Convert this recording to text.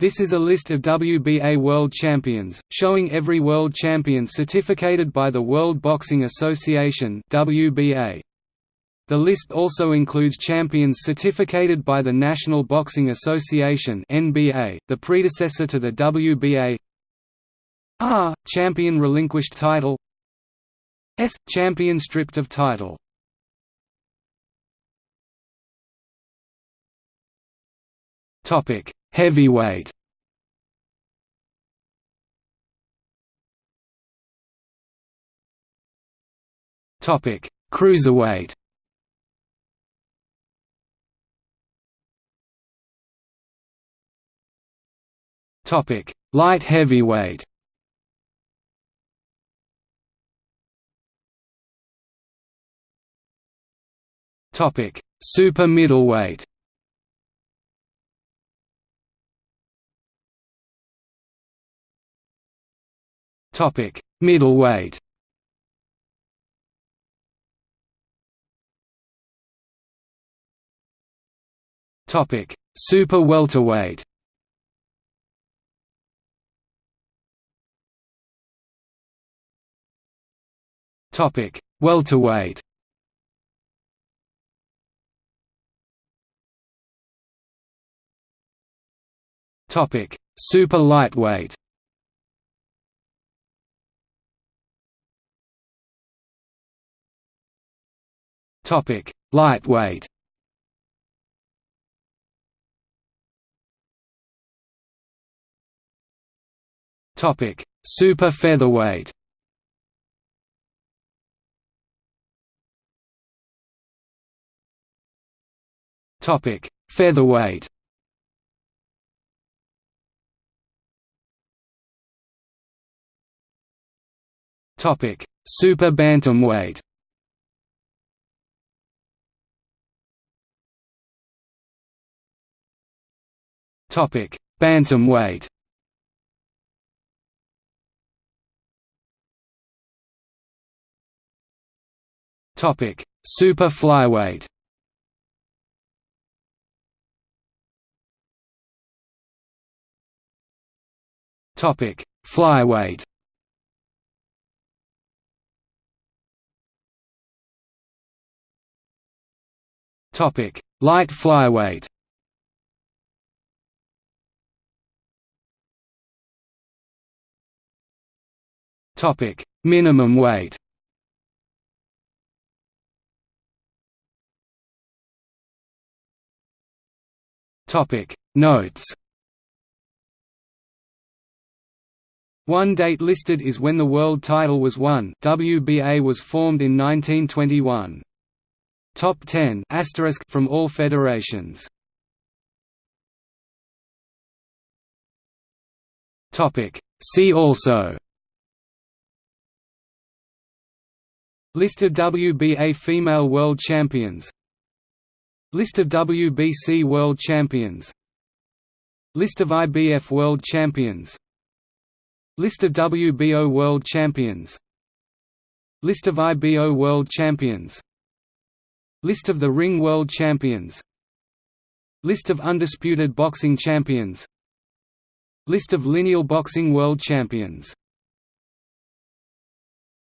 This is a list of WBA World Champions, showing every World Champion certificated by the World Boxing Association. The list also includes champions certificated by the National Boxing Association the predecessor to the WBA R. Champion relinquished title S. Champion stripped of title Topic Heavyweight Topic: Cruiserweight. Topic: Light heavyweight. Topic: Super middleweight. Topic: Middleweight. Topic: Super welterweight. Topic: Welterweight. Topic: Super lightweight. Topic: Lightweight. Topic: Super featherweight. Topic: Featherweight. Topic: Super bantamweight. Topic: Bantamweight. Topic: Super flyweight. Topic: Flyweight. Topic: Light flyweight. Topic: Minimum weight. Topic: Notes. One date listed is when the world title was won. WBA was formed in 1921. Top 10 from all federations. Topic: See also List of WBA female world champions. List of WBC world champions. List of IBF world champions. List of WBO world champions. List of IBO world champions. List of the Ring world champions. List of undisputed boxing champions. List of lineal boxing world champions